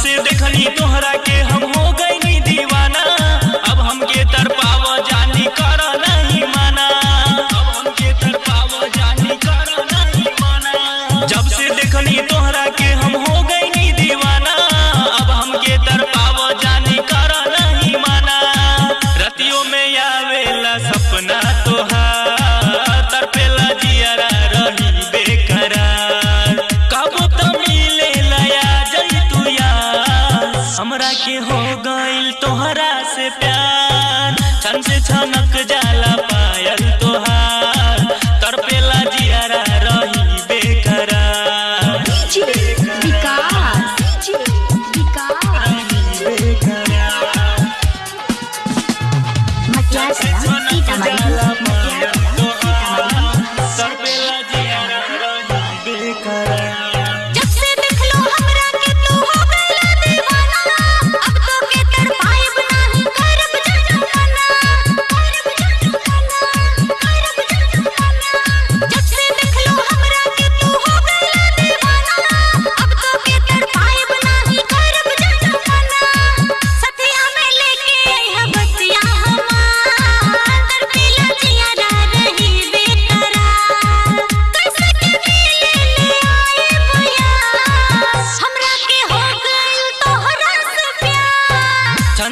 से देखनी तोहरा के हम हो गई दीवाना। अब हमके के पाव जानी कर। से प्यार। सन से छमक जाला पायल तोहार। तड़पेला जियारा रही बेकरार। विकास। विकास।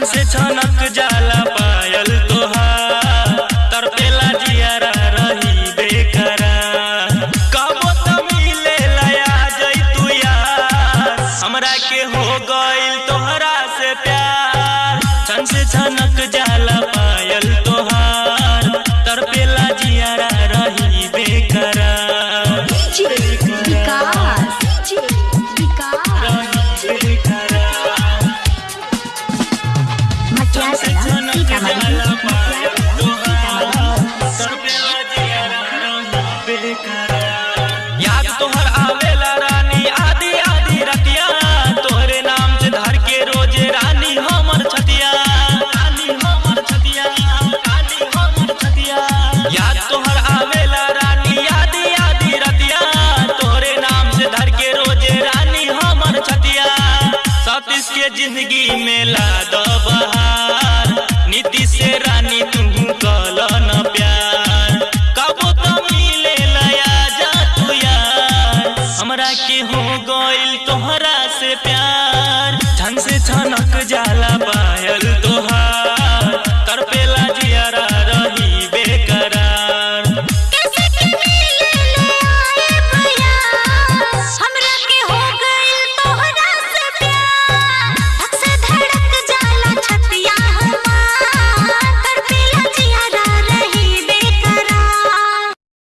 मन से छनक जाला पायल तोहार। तरपेला जियारा रही बेकरा कबो तो मिले लया जई तू यार। हमरा के हो गइल तोहरा से प्यार। छन से छनक के ज़िंदगी में ला दो